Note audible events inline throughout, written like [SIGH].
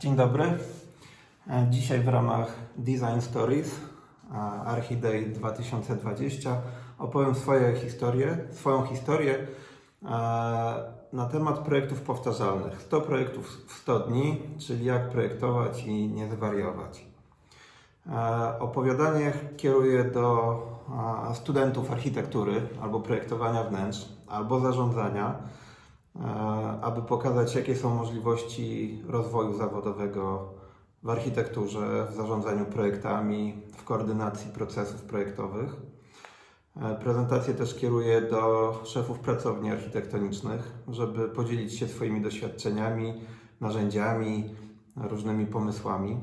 Dzień dobry. E, Dzisiaj w ramach Design Stories e, Archiday 2020 opowiem swoje historie, swoją historię e, na temat projektów powtarzalnych. 100 projektów w 100 dni, czyli jak projektować i nie zwariować. Opowiadanie kieruję do studentów architektury albo projektowania wnętrz, albo zarządzania, aby pokazać, jakie są możliwości rozwoju zawodowego w architekturze, w zarządzaniu projektami, w koordynacji procesów projektowych. E, Prezentację też kieruję do szefów pracowni architektonicznych, żeby podzielić się swoimi doświadczeniami, narzędziami, różnymi pomysłami.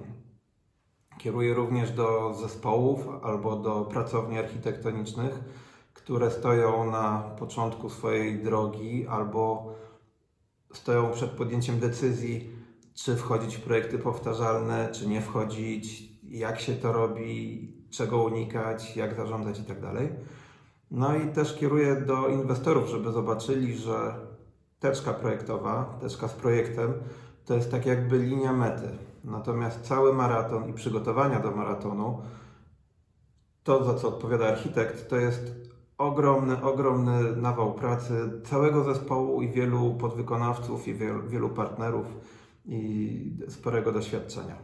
Kieruję również do zespołów albo do pracowni architektonicznych, które stoją na początku swojej drogi albo stoją przed podjęciem decyzji, czy wchodzić w projekty powtarzalne, czy nie wchodzić, jak się to robi, czego unikać, jak zarządzać itd. No i też kieruję do inwestorów, żeby zobaczyli, że teczka projektowa, teczka z projektem, to jest tak jakby linia mety. Natomiast cały maraton i przygotowania do maratonu, to za co odpowiada architekt, to jest ogromny, ogromny nawał pracy całego zespołu i wielu podwykonawców i wielu, wielu partnerów i sporego doświadczenia.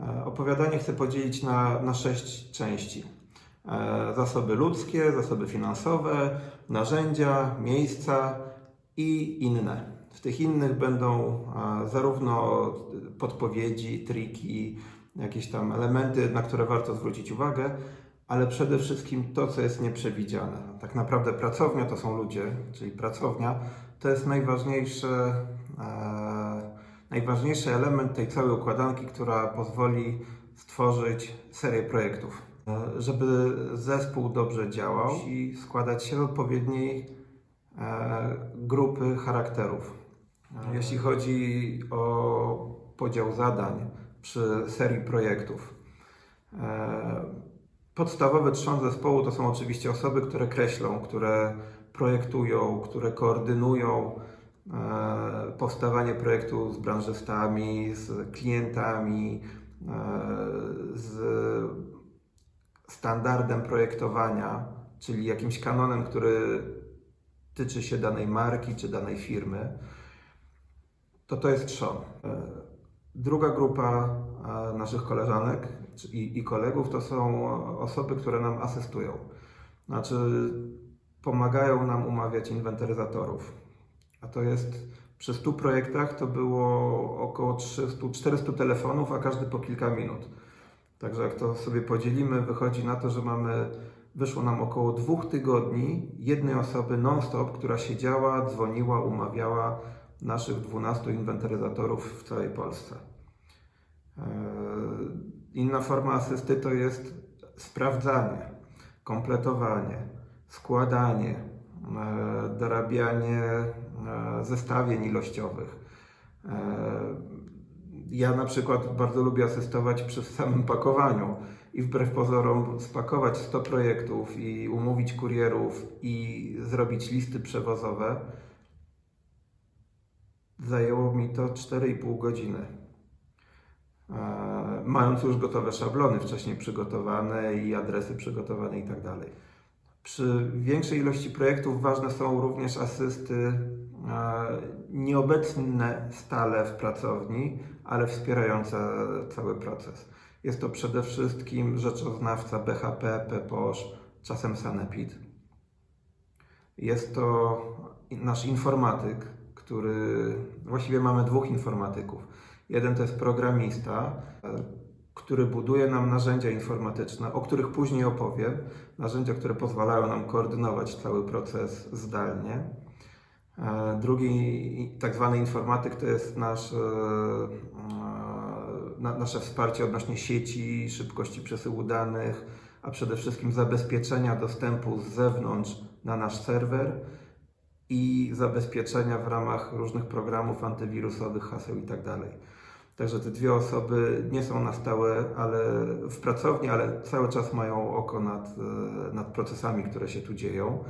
E, Opowiadanie chcę podzielić na, na sześć części. E, Zasoby ludzkie, zasoby finansowe, narzędzia, miejsca i inne. W tych innych będą e, zarówno podpowiedzi, triki, jakieś tam elementy, na które warto zwrócić uwagę, ale przede wszystkim to, co jest nieprzewidziane. Tak naprawdę pracownia to są ludzie, czyli pracownia to jest najważniejszy, e, najważniejszy element tej całej układanki, która pozwoli stworzyć serię projektów. E, żeby zespół dobrze działał i składać się z odpowiedniej e, grupy charakterów. E, Jeśli chodzi o podział zadań przy serii projektów, e, Podstawowy trzon zespołu to są oczywiście osoby, które kreślą, które projektują, które koordynują e, powstawanie projektu z branżystami, z klientami, e, z standardem projektowania, czyli jakimś kanonem, który tyczy się danej marki czy danej firmy. To to jest trzon. E, Druga grupa naszych koleżanek i, i kolegów to są osoby, które nam asystują. Znaczy, pomagają nam umawiać inwentaryzatorów. A to jest przy 100 projektach to było około 300-400 telefonów, a każdy po kilka minut. Także jak to sobie podzielimy, wychodzi na to, że mamy, wyszło nam około dwóch tygodni jednej osoby non-stop, która siedziała, dzwoniła, umawiała naszych 12 inwentaryzatorów w całej Polsce. Inna forma asysty to jest sprawdzanie, kompletowanie, składanie, eee, dorabianie eee, zestawień ilościowych. Eee, Ja na przykład bardzo lubię asystować przy samym pakowaniu i wbrew pozorom spakować 100 projektów i umówić kurierów i zrobić listy przewozowe Zajęło mi to 4,5 godziny. E, Mając już gotowe szablony wcześniej przygotowane i adresy przygotowane i tak. Przy większej ilości projektów ważne są również asysty e, nieobecne stale w pracowni, ale wspierające cały proces. Jest to przede wszystkim rzeczoznawca BHP, PPOSZ, czasem Sanepid. Jest to nasz informatyk, który właściwie mamy dwóch informatyków. Jeden to jest programista, który buduje nam narzędzia informatyczne, o których później opowiem. Narzędzia, które pozwalają nam koordynować cały proces zdalnie. E, Drugi, tak zwany informatyk, to jest nasz, e, na- nasze wsparcie odnośnie sieci, szybkości przesyłu danych, a przede wszystkim zabezpieczenia dostępu z zewnątrz na nasz serwer i zabezpieczenia w ramach różnych programów antywirusowych, haseł i tak. Także te dwie osoby nie są na stałe ale w pracowni, ale cały czas mają oko nad, e, nad procesami, które się tu dzieją.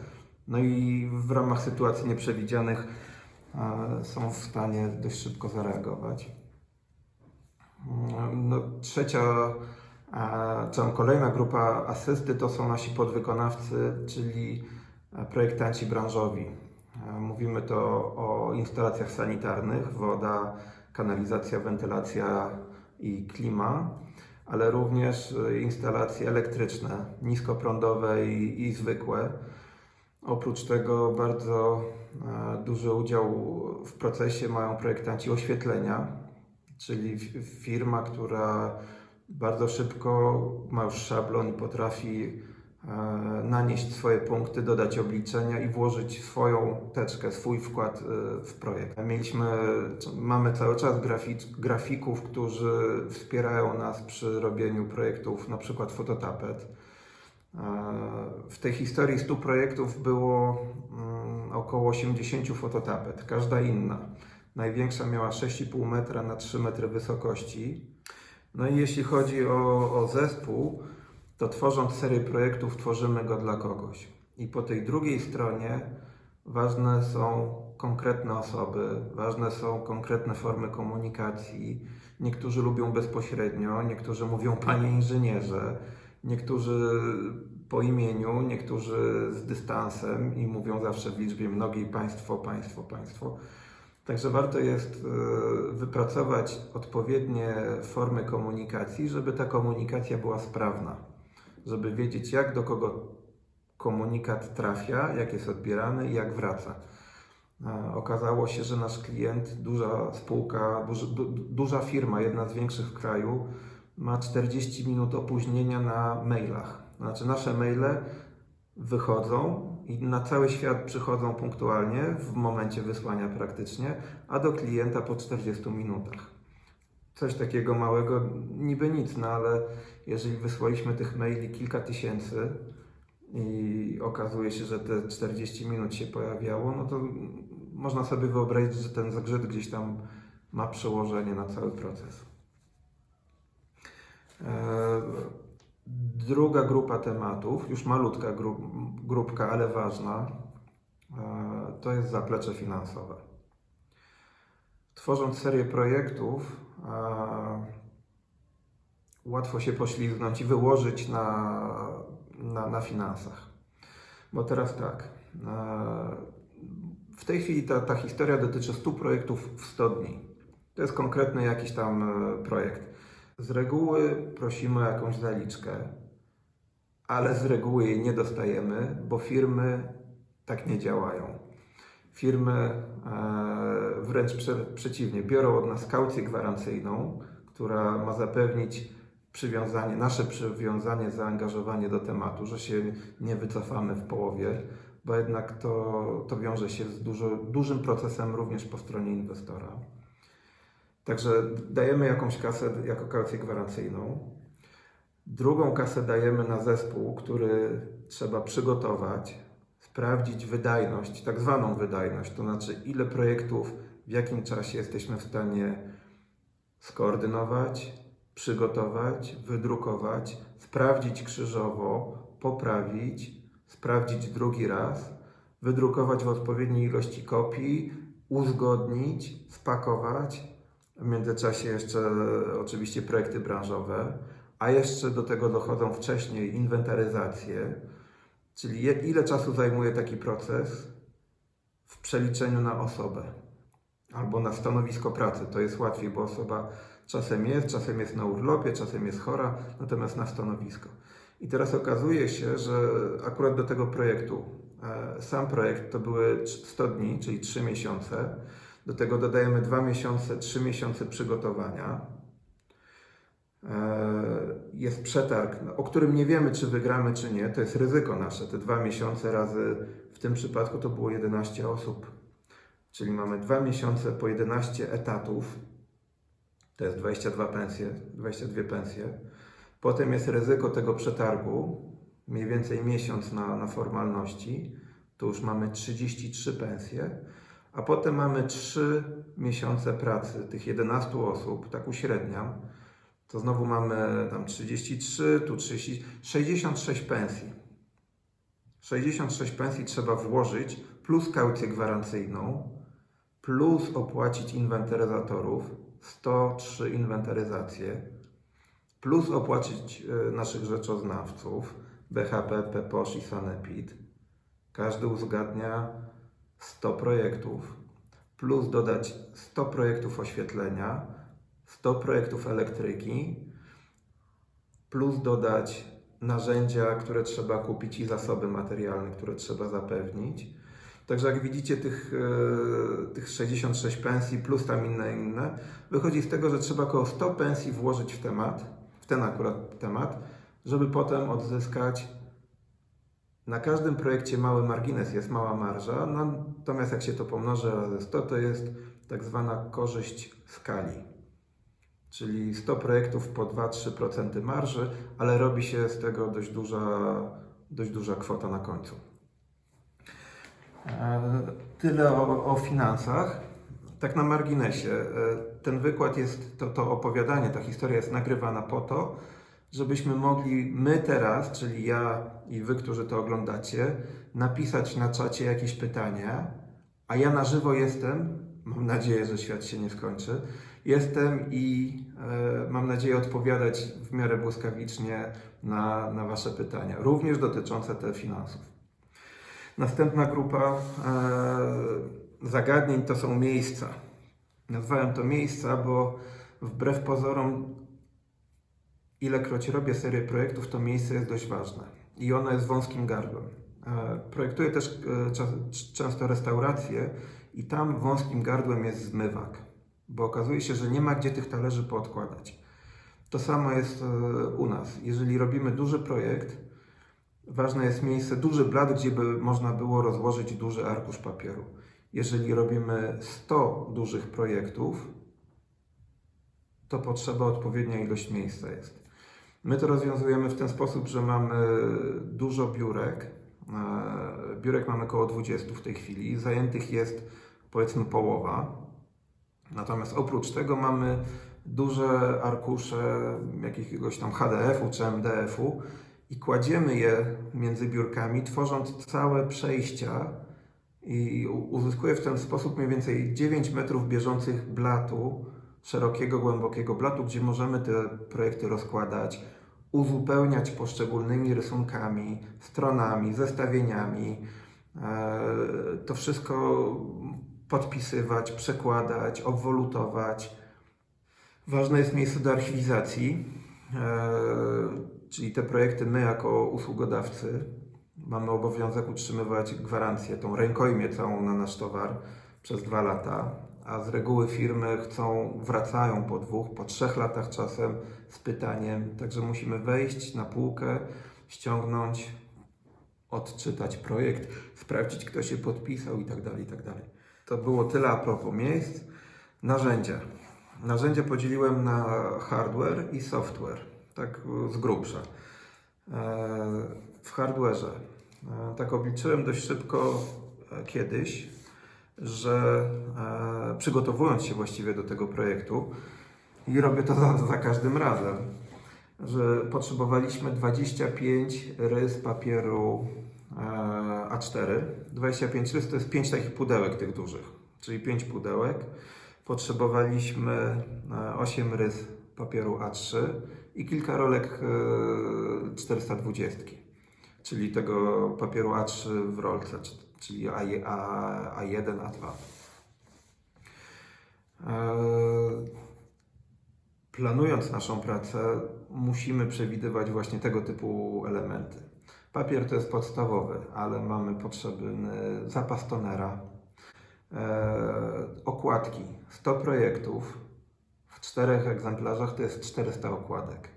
No i w ramach sytuacji nieprzewidzianych e, są w stanie dość szybko zareagować. Mm, No, trzecia, e, czy kolejna grupa asysty to są nasi podwykonawcy, czyli projektanci branżowi. Mówimy to o instalacjach sanitarnych, woda, kanalizacja, wentylacja i klima, ale również e, instalacje elektryczne, niskoprądowe i, i zwykłe. Oprócz tego bardzo e, duży udział w procesie mają projektanci oświetlenia, czyli firma, która bardzo szybko ma już szablon i potrafi nanieść swoje punkty, dodać obliczenia i włożyć swoją teczkę, swój wkład e, w projekt. Mieliśmy, mamy cały czas grafic, grafików, którzy wspierają nas przy robieniu projektów, na przykład fototapet. E, W tej historii 100 projektów było mm, około 80 fototapet, każda inna. Największa miała 6,5 metra na 3 metry wysokości. No i jeśli chodzi o, o zespół, to tworząc serię projektów, tworzymy go dla kogoś. I po tej drugiej stronie ważne są konkretne osoby, ważne są konkretne formy komunikacji. Niektórzy lubią bezpośrednio, niektórzy mówią panie inżynierze, niektórzy po imieniu, niektórzy z dystansem i mówią zawsze w liczbie mnogiej państwo, państwo, państwo. Także warto jest e, wypracować odpowiednie formy komunikacji, żeby ta komunikacja była sprawna, żeby wiedzieć, jak do kogo komunikat trafia, jak jest odbierany i jak wraca. E, Okazało się, że nasz klient, duża spółka, duży, du, duża firma, jedna z większych w kraju, ma 40 minut opóźnienia na mailach. Znaczy, nasze maile wychodzą i na cały świat przychodzą punktualnie w momencie wysłania praktycznie, a do klienta po 40 minutach. Coś takiego małego, niby nic, no ale jeżeli wysłaliśmy tych maili kilka tysięcy i okazuje się, że te 40 minut się pojawiało, no to można sobie wyobrazić, że ten zgrzyt gdzieś tam ma przełożenie na cały proces. E, Druga grupa tematów, już malutka gru, grupka, ale ważna, e, to jest zaplecze finansowe. Tworząc serię projektów, łatwo się poślizgnąć i wyłożyć na, na, na finansach. Bo teraz tak, w tej chwili ta, ta historia dotyczy 100 projektów w 100 dni. To jest konkretny jakiś tam e, projekt. Z reguły prosimy o jakąś zaliczkę, ale z reguły jej nie dostajemy, bo firmy tak nie działają. Firmy e, wręcz prze, przeciwnie, biorą od nas kaucję gwarancyjną, która ma zapewnić przywiązanie, nasze przywiązanie, zaangażowanie do tematu, że się nie wycofamy w połowie, bo jednak to, to wiąże się z dużo, dużym procesem również po stronie inwestora. Także dajemy jakąś kasę jako kaucję gwarancyjną. Drugą kasę dajemy na zespół, który trzeba przygotować, sprawdzić wydajność, tak zwaną wydajność, to znaczy ile projektów w jakim czasie jesteśmy w stanie skoordynować, przygotować, wydrukować, sprawdzić krzyżowo, poprawić, sprawdzić drugi raz, wydrukować w odpowiedniej ilości kopii, uzgodnić, spakować. W międzyczasie jeszcze oczywiście projekty branżowe, a jeszcze do tego dochodzą wcześniej inwentaryzacje, czyli ile czasu zajmuje taki proces w przeliczeniu na osobę albo na stanowisko pracy. To jest łatwiej, bo osoba czasem jest, czasem jest na urlopie, czasem jest chora, natomiast na stanowisko. I teraz okazuje się, że akurat do tego projektu, e, sam projekt to były 100 dni, czyli 3 miesiące. Do tego dodajemy 2 miesiące, 3 miesiące przygotowania. E, Jest przetarg, o którym nie wiemy, czy wygramy, czy nie. To jest ryzyko nasze. Te dwa miesiące razy, w tym przypadku to było 11 osób. Czyli mamy dwa miesiące po 11 etatów. To jest 22 pensje, 22 pensje. Potem jest ryzyko tego przetargu, mniej więcej miesiąc na, na formalności. Tu już mamy 33 pensje. A potem mamy 3 miesiące pracy tych 11 osób, tak uśredniam. To znowu mamy tam 33, tu 30, 66 pensji. 66 pensji trzeba włożyć plus kaucję gwarancyjną, plus opłacić inwentaryzatorów, 103 inwentaryzacje, plus opłacić e, naszych rzeczoznawców, BHP, PEPOSZ i Sanepid. Każdy uzgadnia 100 projektów, plus dodać 100 projektów oświetlenia, 100 projektów elektryki, plus dodać narzędzia, które trzeba kupić i zasoby materialne, które trzeba zapewnić. Także jak widzicie tych, e, tych 66 pensji plus tam inne inne, wychodzi z tego, że trzeba około 100 pensji włożyć w temat, w ten akurat temat, żeby potem odzyskać na każdym projekcie mały margines, jest mała marża, natomiast jak się to pomnoży razy 100, to jest tak zwana korzyść skali. Czyli 100 projektów po 2-3% marży, ale robi się z tego dość duża, dość duża kwota na końcu. E, tyle o, o finansach. Tak na marginesie. E, ten wykład jest, to, to opowiadanie, ta historia jest nagrywana po to, żebyśmy mogli my teraz, czyli ja i wy, którzy to oglądacie, napisać na czacie jakieś pytania, a ja na żywo jestem, mam nadzieję, że świat się nie skończy, jestem i e, mam nadzieję odpowiadać w miarę błyskawicznie na, na wasze pytania, również dotyczące te finansów. Następna grupa e, zagadnień to są miejsca. Nazwałem to miejsca, bo wbrew pozorom, ilekroć robię serię projektów, to miejsce jest dość ważne i ono jest wąskim gardłem. E, projektuję też często restauracje i tam wąskim gardłem jest zmywak, bo okazuje się, że nie ma gdzie tych talerzy poodkładać. To samo jest e, u nas. Jeżeli robimy duży projekt, ważne jest miejsce, duży blat, gdzie by można było rozłożyć duży arkusz papieru. Jeżeli robimy 100 dużych projektów, to potrzeba odpowiednia ilość miejsca jest. My to rozwiązujemy w ten sposób, że mamy dużo biurek. E, biurek mamy około 20 w tej chwili. Zajętych jest powiedzmy połowa. Natomiast oprócz tego mamy duże arkusze jakiegoś tam HDF-u czy MDF-u i kładziemy je między biurkami, tworząc całe przejścia i uzyskuje w ten sposób mniej więcej 9 metrów bieżących blatu, szerokiego, głębokiego blatu, gdzie możemy te projekty rozkładać, uzupełniać poszczególnymi rysunkami, stronami, zestawieniami. E, to wszystko podpisywać, przekładać, obwolutować. Ważne jest miejsce do archiwizacji, e, czyli te projekty my jako usługodawcy mamy obowiązek utrzymywać gwarancję, tą rękojmię całą na nasz towar przez dwa lata, a z reguły firmy chcą, wracają po dwóch, po trzech latach czasem z pytaniem, także musimy wejść na półkę, ściągnąć, odczytać projekt, sprawdzić kto się podpisał i tak dalej, i tak dalej. To było tyle a propos miejsc. Narzędzia. Narzędzia podzieliłem na hardware i software, tak z grubsza. E, w hardware'ze. E, tak obliczyłem dość szybko e, kiedyś, że e, przygotowując się właściwie do tego projektu i robię to [LAUGHS] za, za każdym razem, że potrzebowaliśmy 25 rys papieru A4. 25 rys to jest 5 takich pudełek tych dużych, czyli 5 pudełek. Potrzebowaliśmy 8 rys papieru A3 i kilka rolek 420 czyli tego papieru A3 w rolce, czyli A, A, A1, A2. Planując naszą pracę, musimy przewidywać właśnie tego typu elementy. Papier to jest podstawowy, ale mamy potrzebny zapas tonera, e, okładki, 100 projektów, w czterech egzemplarzach to jest 400 okładek.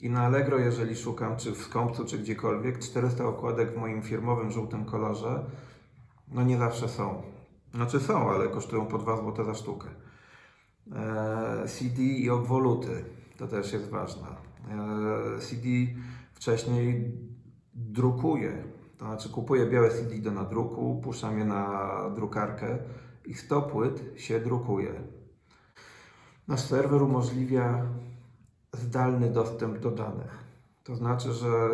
I na Allegro, jeżeli szukam, czy w Skąpcu, czy gdziekolwiek, 400 okładek w moim firmowym żółtym kolorze, no nie zawsze są. Znaczy są, ale kosztują po 2 zł za sztukę. Eee, CD i obwoluty, to też jest ważne. Eee, CD wcześniej drukuję, to znaczy kupuję białe CD do nadruku, puszczam je na drukarkę i 100 płyt się drukuje. Nasz serwer umożliwia zdalny dostęp do danych. To znaczy, że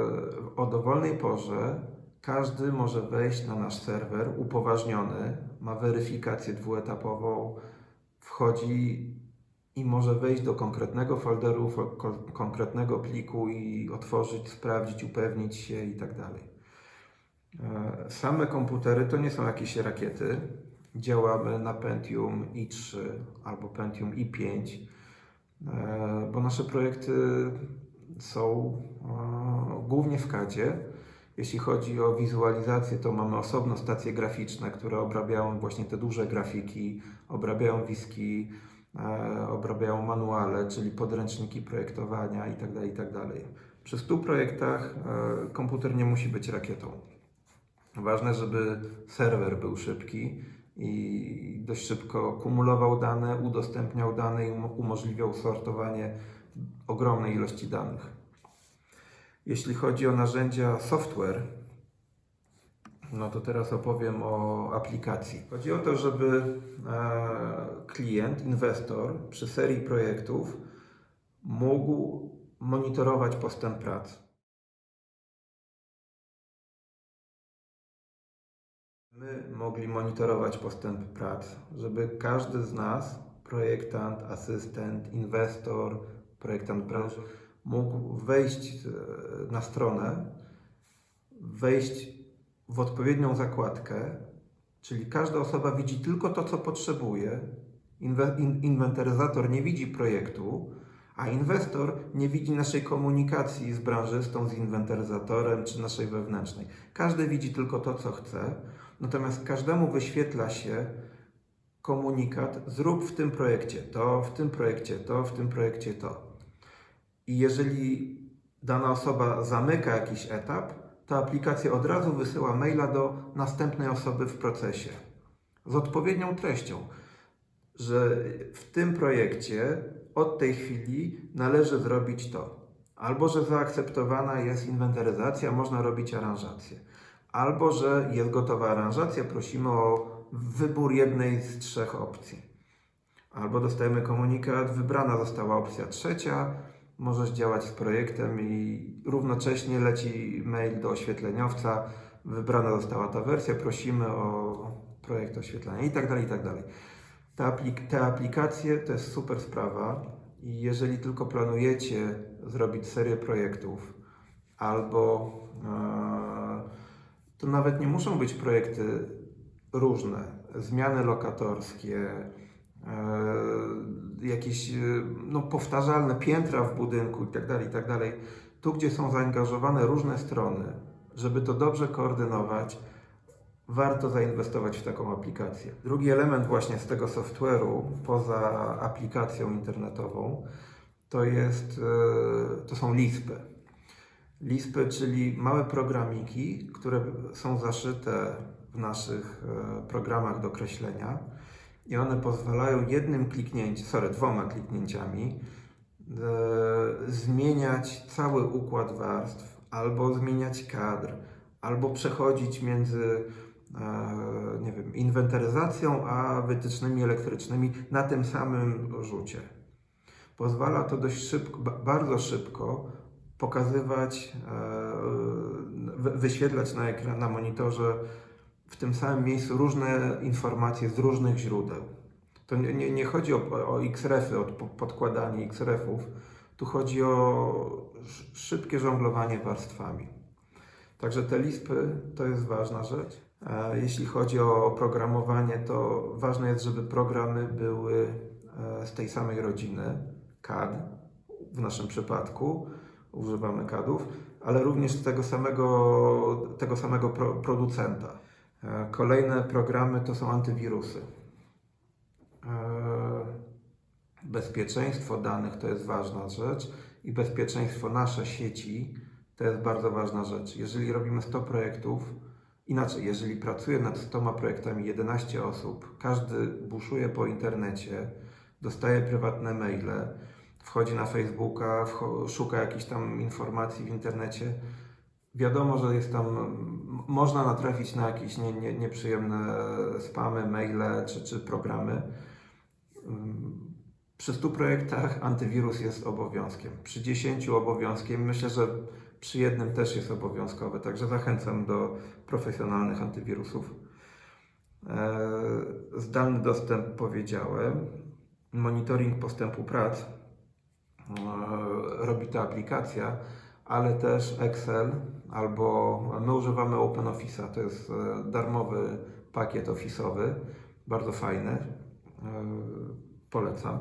o dowolnej porze każdy może wejść na nasz serwer upoważniony ma weryfikację dwuetapową, wchodzi i może wejść do konkretnego folderu, fo- ko- konkretnego pliku i otworzyć, sprawdzić, upewnić się i tak dalej. E, Same komputery to nie są jakieś rakiety. Działamy na Pentium i3 albo Pentium i5, e, bo nasze projekty są e, głównie w CADzie. Jeśli chodzi o wizualizację, to mamy osobno stacje graficzne, które obrabiają właśnie te duże grafiki, obrabiają wiski, obrabiają manuale, czyli podręczniki projektowania itd. itd. Przy 100 projektach e, komputer nie musi być rakietą. Ważne, żeby serwer był szybki i dość szybko kumulował dane, udostępniał dane i um- umożliwiał sortowanie ogromnej ilości danych. Jeśli chodzi o narzędzia software, no to teraz opowiem o aplikacji. Chodzi o to, żeby e, klient, inwestor przy serii projektów mógł monitorować postęp prac. My mogli monitorować postęp prac, żeby każdy z nas, projektant, asystent, inwestor, projektant branży, mógł wejść e, na stronę, wejść w odpowiednią zakładkę, czyli każda osoba widzi tylko to, co potrzebuje. Inwe- in- Inwentaryzator nie widzi projektu, a inwestor nie widzi naszej komunikacji z branżystą, z inwentaryzatorem czy naszej wewnętrznej. Każdy widzi tylko to, co chce, natomiast każdemu wyświetla się komunikat: zrób w tym projekcie to, w tym projekcie to, w tym projekcie to. I jeżeli dana osoba zamyka jakiś etap, to aplikacja od razu wysyła maila do następnej osoby w procesie z odpowiednią treścią, że w tym projekcie od tej chwili należy zrobić to. Albo że zaakceptowana jest inwentaryzacja, można robić aranżację. Albo że jest gotowa aranżacja, prosimy o wybór jednej z trzech opcji. Albo dostajemy komunikat, wybrana została opcja trzecia, możesz działać z projektem i równocześnie leci mail do oświetleniowca, wybrana została ta wersja, prosimy o projekt oświetlenia i tak dalej, i tak dalej. Te, aplik- te aplikacje to jest super sprawa. I jeżeli tylko planujecie zrobić serię projektów albo e, to nawet nie muszą być projekty różne, zmiany lokatorskie, e, jakieś e, no, powtarzalne piętra w budynku itd., itd. Tu, gdzie są zaangażowane różne strony, żeby to dobrze koordynować, warto zainwestować w taką aplikację. Drugi element właśnie z tego software'u, poza aplikacją internetową, to, jest, e, to są lispy. Lispy, czyli małe programiki, które są zaszyte w naszych e, programach do kreślenia i one pozwalają jednym kliknięciem, sorry, dwoma kliknięciami e, zmieniać cały układ warstw, albo zmieniać kadr, albo przechodzić między e, nie wiem, inwentaryzacją a wytycznymi elektrycznymi na tym samym rzucie. Pozwala to dość szybko, ba- bardzo szybko pokazywać, e, wy- wyświetlać na ekran, na monitorze w tym samym miejscu różne informacje z różnych źródeł. To nie, nie, nie chodzi o, o X-refy, o po- podkładanie X-refów, tu chodzi o sz- szybkie żonglowanie warstwami. Także te lispy to jest ważna rzecz. E, Jeśli chodzi o oprogramowanie, to ważne jest, żeby programy były e, z tej samej rodziny, CAD w naszym przypadku, używamy CADów, ale również z tego samego, tego samego pro, producenta. E, Kolejne programy to są antywirusy. E, Bezpieczeństwo danych to jest ważna rzecz i bezpieczeństwo nasze sieci to jest bardzo ważna rzecz. Jeżeli robimy 100 projektów, inaczej, jeżeli pracuje nad 100 projektami 11 osób, każdy buszuje po internecie, dostaje prywatne maile, wchodzi na Facebooka, szuka jakichś tam informacji w internecie, wiadomo, że jest tam, można natrafić na jakieś nie, nie, nieprzyjemne spamy, maile czy, czy programy. Przy 100 projektach antywirus jest obowiązkiem. Przy 10 obowiązkiem, myślę, że przy jednym też jest obowiązkowy, także zachęcam do profesjonalnych antywirusów. E, Zdalny dostęp powiedziałem. Monitoring postępu prac e, robi ta aplikacja, ale też Excel albo my używamy OpenOffice'a. To jest e, darmowy pakiet ofisowy, bardzo fajny. E, Polecam.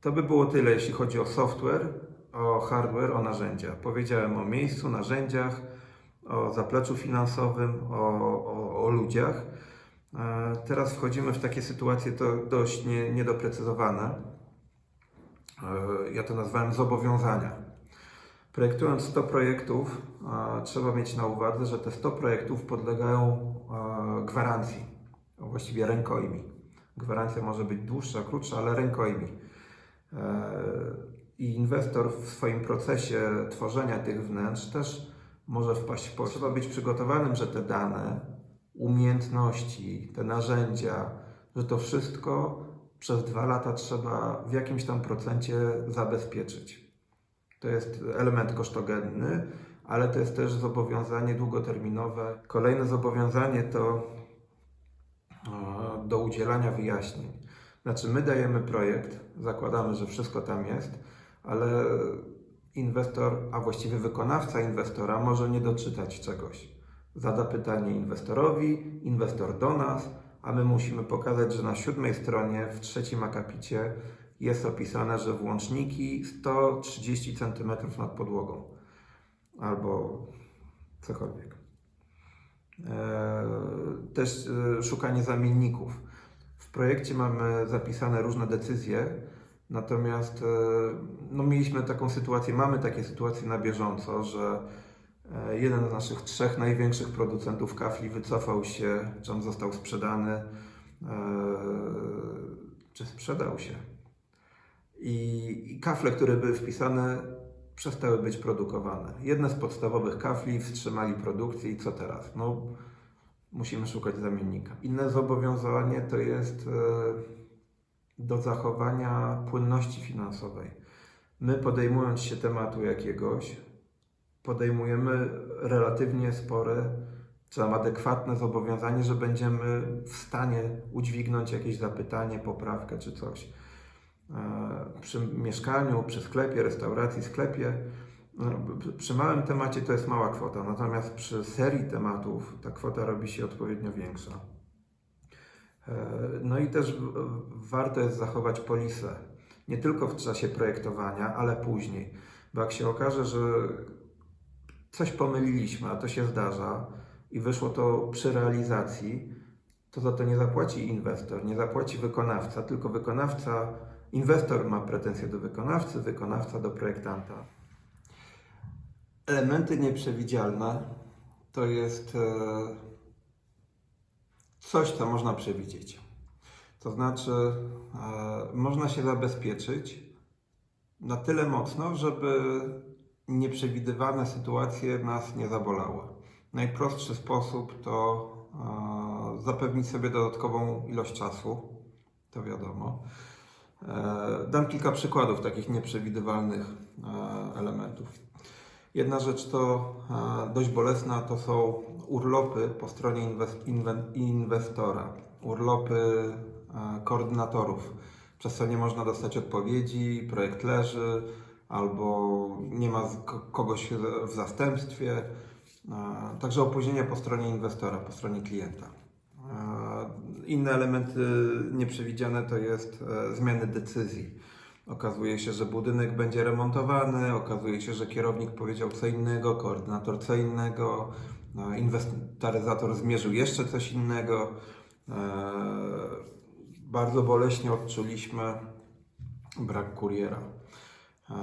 To by było tyle, jeśli chodzi o software, o hardware, o narzędzia. Powiedziałem o miejscu, narzędziach, o zapleczu finansowym, o, o, o ludziach. E, Teraz wchodzimy w takie sytuacje to dość nie, niedoprecyzowane. Ja to nazwałem zobowiązania. Projektując 100 projektów, trzeba mieć na uwadze, że te 100 projektów podlegają gwarancji, właściwie rękojmi. Gwarancja może być dłuższa, krótsza, ale rękojmi. E, I inwestor w swoim procesie tworzenia tych wnętrz też może wpaść w. Trzeba być przygotowanym, że te dane, umiejętności, te narzędzia, że to wszystko przez dwa lata trzeba w jakimś tam procencie zabezpieczyć. To jest element kosztogenny, ale to jest też zobowiązanie długoterminowe. Kolejne zobowiązanie to e, do udzielania wyjaśnień. Znaczy, my dajemy projekt, zakładamy, że wszystko tam jest, ale inwestor, a właściwie wykonawca inwestora może nie doczytać czegoś. Zada pytanie inwestorowi, inwestor do nas, a my musimy pokazać, że na siódmej stronie w trzecim akapicie jest opisane, że włączniki 130 cm nad podłogą albo cokolwiek. Eee, Też e, szukanie zamienników. W projekcie mamy zapisane różne decyzje, natomiast e, no, mieliśmy taką sytuację, mamy takie sytuacje na bieżąco, że e, jeden z naszych trzech największych producentów kafli wycofał się, czy on został sprzedany, e, czy sprzedał się. I, I kafle, które były wpisane, przestały być produkowane. Jedne z podstawowych kafli wstrzymali produkcję i co teraz? No, musimy szukać zamiennika. Inne zobowiązanie to jest e, do zachowania płynności finansowej. My podejmując się tematu jakiegoś, podejmujemy relatywnie spore czy adekwatne zobowiązanie, że będziemy w stanie udźwignąć jakieś zapytanie, poprawkę czy coś. E, Przy mieszkaniu, przy sklepie, restauracji, sklepie, no, przy małym temacie to jest mała kwota, natomiast przy serii tematów ta kwota robi się odpowiednio większa. E, No i też warto jest zachować polisę. Nie tylko w czasie projektowania, ale później. Bo jak się okaże, że coś pomyliliśmy, a to się zdarza i wyszło to przy realizacji, to za to nie zapłaci inwestor, nie zapłaci wykonawca, tylko wykonawca, inwestor ma pretensje do wykonawcy, wykonawca do projektanta. Elementy nieprzewidzialne to jest e, coś, co można przewidzieć. To znaczy, e, można się zabezpieczyć na tyle mocno, żeby nieprzewidywane sytuacje nas nie zabolały. Najprostszy sposób to e, zapewnić sobie dodatkową ilość czasu, to wiadomo. E, Dam kilka przykładów takich nieprzewidywalnych e, elementów. Jedna rzecz to e, dość bolesna, to są urlopy po stronie inwestora, urlopy koordynatorów. Przez nie można dostać odpowiedzi, projekt leży, albo nie ma kogoś w zastępstwie. Także opóźnienia po stronie inwestora, po stronie klienta. E, Inne elementy nieprzewidziane to jest e, zmiany decyzji. Okazuje się, że budynek będzie remontowany, okazuje się, że kierownik powiedział co innego, koordynator co innego, e, inwentaryzator zmierzył jeszcze coś innego. E, Bardzo boleśnie odczuliśmy brak kuriera. E,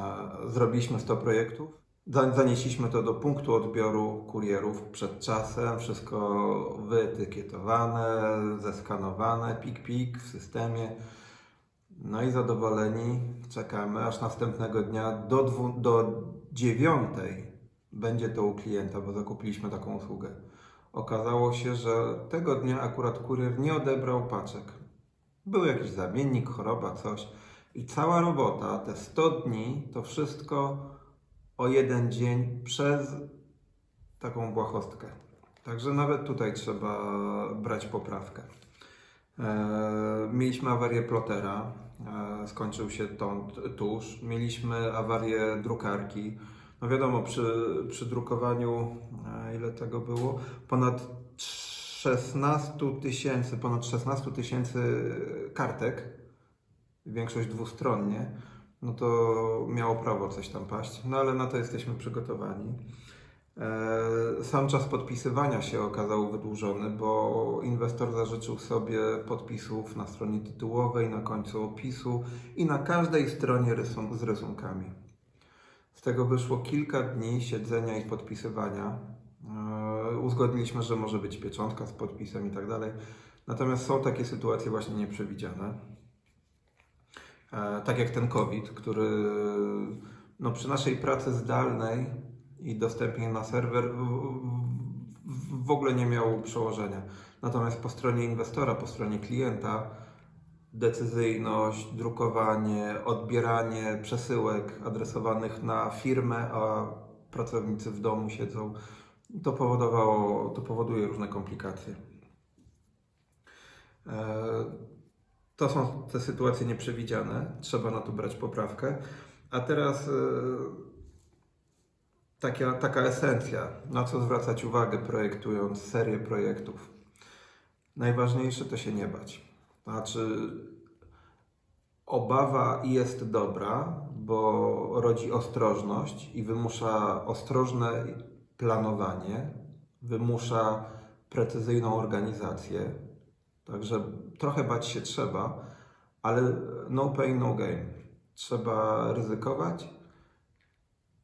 Zrobiliśmy 100 projektów. Za- Zanieśliśmy to do punktu odbioru kurierów przed czasem, wszystko wyetykietowane, zeskanowane, pik-pik w systemie. No i zadowoleni czekamy, aż następnego dnia do, dwu, do dziewiątej będzie to u klienta, bo zakupiliśmy taką usługę. Okazało się, że tego dnia akurat kurier nie odebrał paczek. Był jakiś zamiennik, choroba, coś. I cała robota, te 100 dni, to wszystko o jeden dzień przez taką błahostkę. Także nawet tutaj trzeba brać poprawkę. E, Mieliśmy awarię plotera, e, skończył się to tuż. Mieliśmy awarię drukarki. No wiadomo, przy, przy drukowaniu, e, ile tego było? Ponad 16 tysięcy, ponad 16 tysięcy kartek, większość dwustronnie, no to miało prawo coś tam paść. No ale na to jesteśmy przygotowani. E, Sam czas podpisywania się okazał wydłużony, bo inwestor zażyczył sobie podpisów na stronie tytułowej, na końcu opisu i na każdej stronie rysun- z rysunkami. Z tego wyszło kilka dni siedzenia i podpisywania. E, Uzgodniliśmy, że może być pieczątka z podpisem i tak dalej. Natomiast są takie sytuacje właśnie nieprzewidziane. E, Tak jak ten COVID, który no, przy naszej pracy zdalnej i dostępnie na serwer w, ogóle nie miał przełożenia. Natomiast po stronie inwestora, po stronie klienta decyzyjność, drukowanie, odbieranie przesyłek adresowanych na firmę, a pracownicy w domu siedzą, to powodowało, to powoduje różne komplikacje. E, To są te sytuacje nieprzewidziane, trzeba na to brać poprawkę. A teraz e, taka, taka esencja, na co zwracać uwagę projektując serię projektów. Najważniejsze to się nie bać. Znaczy, obawa jest dobra, bo rodzi ostrożność i wymusza ostrożne planowanie, wymusza precyzyjną organizację. Także trochę bać się trzeba, ale no pain, no gain. Trzeba ryzykować,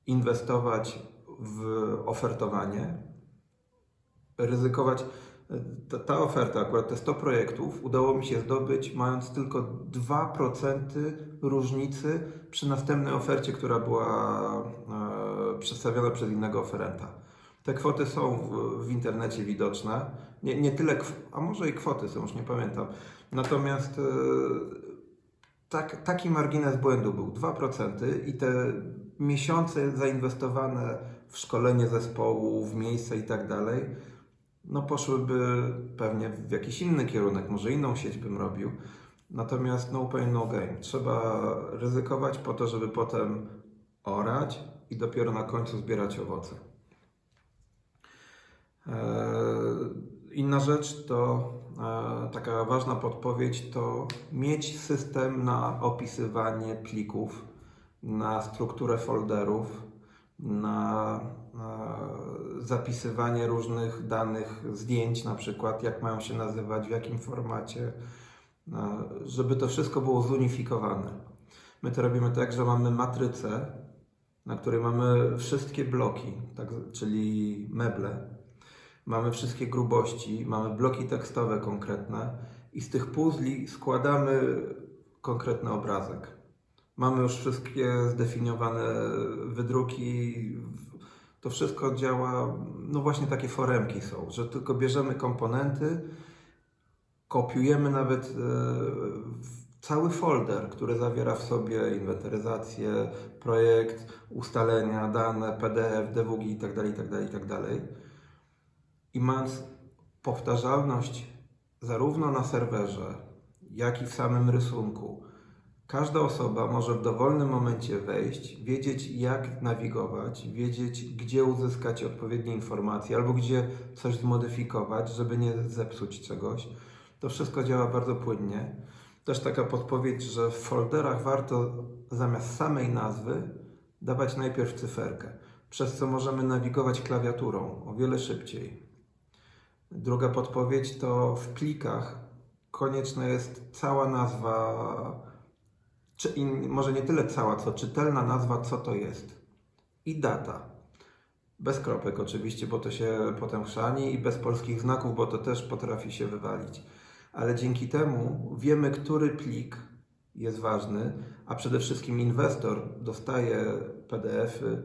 inwestować w ofertowanie, ryzykować. Ta, ta oferta, akurat te 100 projektów, udało mi się zdobyć, mając tylko 2% różnicy przy następnej ofercie, która była e, przedstawiona przez innego oferenta. Te kwoty są w, w internecie widoczne. Nie, nie tyle, a może i kwoty są, już nie pamiętam. Natomiast e, tak, taki margines błędu był 2% i te miesiące zainwestowane w szkolenie zespołu, w miejsce i tak dalej, no poszłyby pewnie w jakiś inny kierunek, może inną sieć bym robił. Natomiast no pain, no gain. Trzeba ryzykować po to, żeby potem orać i dopiero na końcu zbierać owoce. Eee, Inna rzecz to e, taka ważna podpowiedź to mieć system na opisywanie plików, na strukturę folderów, na e, zapisywanie różnych danych, zdjęć na przykład, jak mają się nazywać, w jakim formacie, e, żeby to wszystko było zunifikowane. My to robimy tak, że mamy matrycę, na której mamy wszystkie bloki, tak, czyli meble, mamy wszystkie grubości, mamy bloki tekstowe konkretne i z tych puzli składamy konkretny obrazek. Mamy już wszystkie zdefiniowane wydruki. To wszystko działa, no właśnie takie foremki są, że tylko bierzemy komponenty, kopiujemy nawet e, cały folder, który zawiera w sobie inwentaryzację, projekt, ustalenia, dane, PDF, DWG itd., itd., itd. I mając powtarzalność zarówno na serwerze, jak i w samym rysunku, każda osoba może w dowolnym momencie wejść, wiedzieć jak nawigować, wiedzieć gdzie uzyskać odpowiednie informacje albo gdzie coś zmodyfikować, żeby nie zepsuć czegoś. To wszystko działa bardzo płynnie. Też taka podpowiedź, że w folderach warto zamiast samej nazwy dawać najpierw cyferkę, przez co możemy nawigować klawiaturą o wiele szybciej. Druga podpowiedź to w plikach konieczna jest cała nazwa, czy, i może nie tyle cała, co czytelna nazwa, co to jest. I data. Bez kropek oczywiście, bo to się potem chrzani i bez polskich znaków, bo to też potrafi się wywalić. Ale dzięki temu wiemy, który plik jest ważny, a przede wszystkim inwestor dostaje PDF-y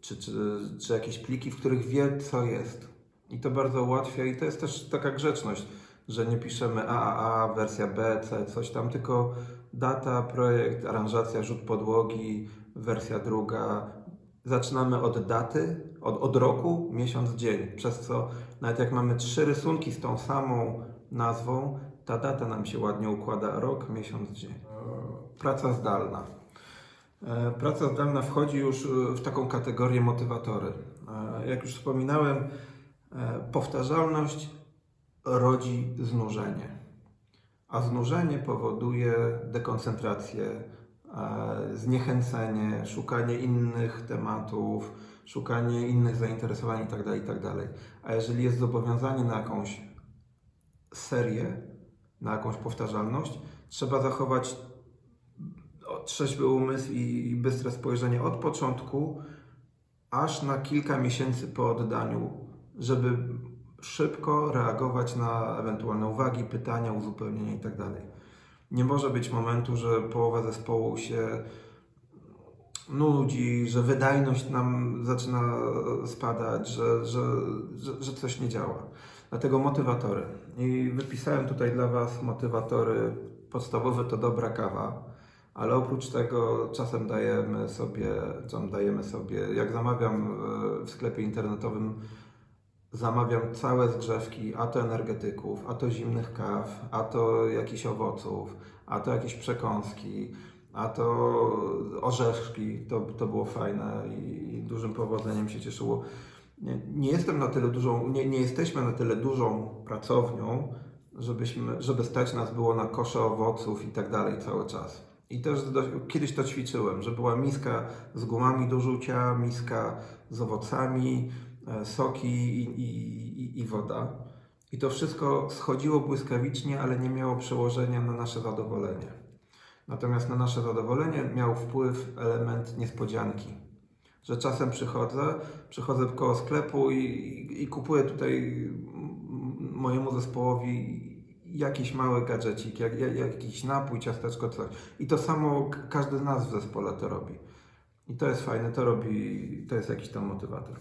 czy, czy, czy jakieś pliki, w których wie, co jest. I to bardzo ułatwia i to jest też taka grzeczność, że nie piszemy AAA, wersja B, C, coś tam, tylko data, projekt, aranżacja, rzut podłogi, wersja druga. Zaczynamy od daty, od, od roku, miesiąc, dzień. Przez co nawet jak mamy trzy rysunki z tą samą nazwą, ta data nam się ładnie układa rok, miesiąc, dzień. Praca zdalna. E, Praca zdalna wchodzi już e, w taką kategorię motywatory. E, Jak już wspominałem, powtarzalność rodzi znużenie, a znużenie powoduje dekoncentrację, e, zniechęcenie, szukanie innych tematów, szukanie innych zainteresowań itd. itd. A jeżeli jest zobowiązanie na jakąś serię, na jakąś powtarzalność, trzeba zachować trzeźwy umysł i bystre spojrzenie od początku aż na kilka miesięcy po oddaniu, żeby szybko reagować na ewentualne uwagi, pytania, uzupełnienia itd. Nie może być momentu, że połowa zespołu się nudzi, że wydajność nam zaczyna spadać, że, że, że, że coś nie działa. Dlatego motywatory. I wypisałem tutaj dla Was motywatory. Podstawowe to dobra kawa, ale oprócz tego czasem dajemy sobie, czasem dajemy sobie, jak zamawiam e, w sklepie internetowym, zamawiam całe zgrzewki, a to energetyków, a to zimnych kaw, a to jakichś owoców, a to jakieś przekąski, a to orzeszki. To, to było fajne i, dużym powodzeniem się cieszyło. Nie, nie jestem na tyle dużą, nie, nie jesteśmy na tyle dużą pracownią, żebyśmy, żeby stać nas było na kosze owoców i tak dalej cały czas. I też kiedyś to ćwiczyłem, że była miska z gumami do rzucia, miska z owocami, soki i, i, i, woda. I to wszystko schodziło błyskawicznie, ale nie miało przełożenia na nasze zadowolenie. Natomiast na nasze zadowolenie miał wpływ element niespodzianki. Że czasem przychodzę, przychodzę koło sklepu i, i, i kupuję tutaj mojemu zespołowi jakiś mały gadżecik, jak, jak, jakiś napój, ciasteczko, coś. I to samo każdy z nas w zespole to robi. I to jest fajne, to robi, to jest jakiś tam motywator.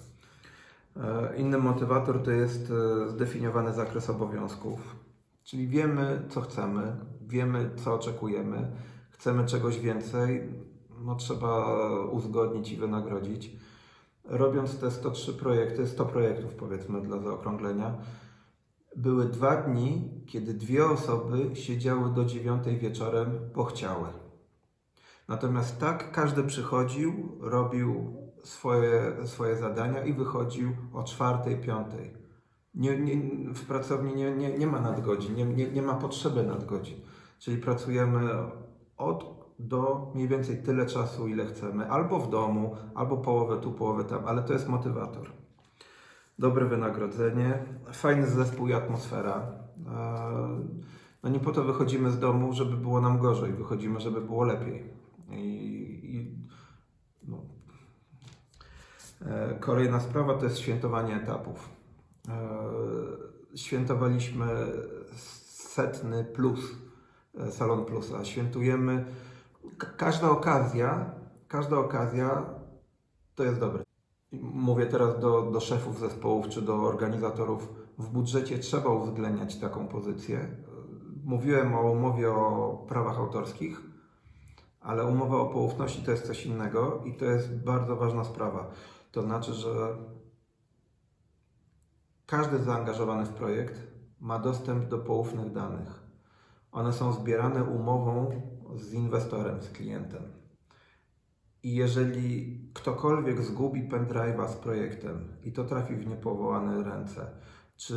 E, Inny motywator to jest e, zdefiniowany zakres obowiązków, czyli wiemy, co chcemy, wiemy, co oczekujemy, chcemy czegoś więcej, no trzeba uzgodnić i wynagrodzić. Robiąc te 103 projekty, 100 projektów powiedzmy dla zaokrąglenia, były dwa dni, kiedy dwie osoby siedziały do dziewiątej wieczorem, bo chciały. Natomiast tak każdy przychodził, robił swoje, swoje zadania i wychodził o czwartej, piątej. Nie, nie, w pracowni nie, nie, nie ma nadgodzin, nie, nie, nie ma potrzeby nadgodzin. Czyli pracujemy od do mniej więcej tyle czasu, ile chcemy, albo w domu, albo połowę tu, połowę tam, ale to jest motywator. Dobre wynagrodzenie, fajny zespół i atmosfera. Eee, No nie po to wychodzimy z domu, żeby było nam gorzej, wychodzimy, żeby było lepiej. I, i no. E, Kolejna sprawa to jest świętowanie etapów. E, Świętowaliśmy setny plus e, Salon Plusa. Świętujemy ka- każda okazja, każda okazja to jest dobre. Mówię teraz do, do szefów zespołów czy do organizatorów. W budżecie trzeba uwzględniać taką pozycję. Mówiłem o umowie o prawach autorskich, ale umowa o poufności to jest coś innego i to jest bardzo ważna sprawa. To znaczy, że każdy zaangażowany w projekt ma dostęp do poufnych danych. One są zbierane umową z inwestorem, z klientem. I jeżeli ktokolwiek zgubi pendrive'a z projektem i to trafi w niepowołane ręce, czy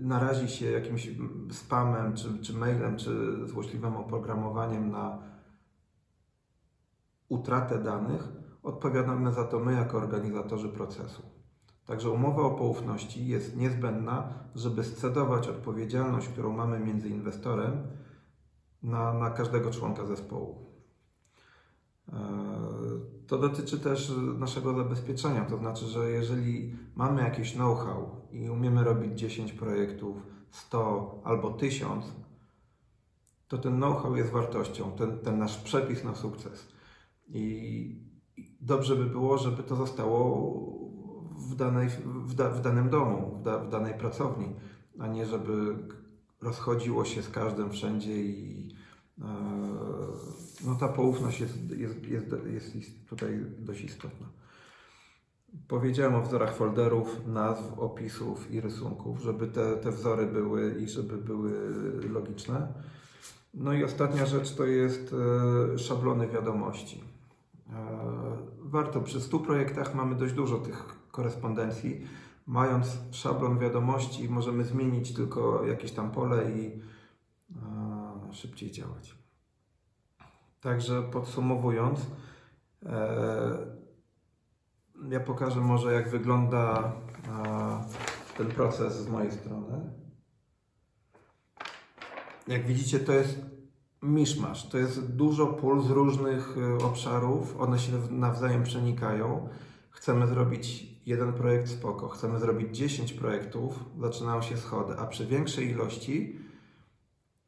narazi się jakimś spamem, czy, czy mailem, czy złośliwym oprogramowaniem na utratę danych, odpowiadamy za to my jako organizatorzy procesu. Także umowa o poufności jest niezbędna, żeby scedować odpowiedzialność, którą mamy między inwestorem, na, na każdego członka zespołu. Eee, To dotyczy też naszego zabezpieczenia, to znaczy, że jeżeli mamy jakieś know-how i umiemy robić 10 projektów, 100 albo 1000, to ten know-how jest wartością, ten, ten nasz przepis na sukces. I dobrze by było, żeby to zostało w, danej, w, da, w danym domu, w, da, w danej pracowni, a nie żeby rozchodziło się z każdym wszędzie i e, no ta poufność jest, jest, jest, jest tutaj dość istotna. Powiedziałem o wzorach folderów, nazw, opisów i rysunków, żeby te, te wzory były i żeby były logiczne. No i ostatnia rzecz to jest e, szablony wiadomości. E, Warto, przy 100 projektach mamy dość dużo tych korespondencji. Mając szablon wiadomości, możemy zmienić tylko jakieś tam pole i e, szybciej działać. Także podsumowując, e, ja pokażę może jak wygląda ten proces z mojej strony. Jak widzicie, to jest miszmasz. To jest dużo pól z różnych e, obszarów. One się nawzajem przenikają. Chcemy zrobić jeden projekt spoko. Chcemy zrobić 10 projektów. Zaczynają się schody, a przy większej ilości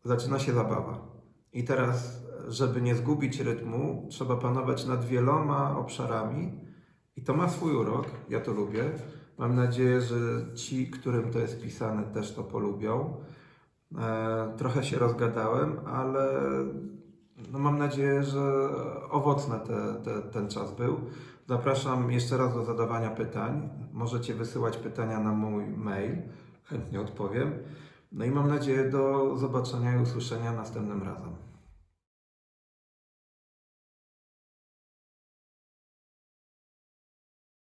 zaczyna się zabawa. I teraz, żeby nie zgubić rytmu, trzeba panować nad wieloma obszarami. I to ma swój urok. Ja to lubię. Mam nadzieję, że ci, którym to jest pisane, też to polubią. E, trochę się rozgadałem, ale no mam nadzieję, że owocny te, te, ten czas był. Zapraszam jeszcze raz do zadawania pytań. Możecie wysyłać pytania na mój mail, chętnie odpowiem. No i mam nadzieję do zobaczenia i usłyszenia następnym razem.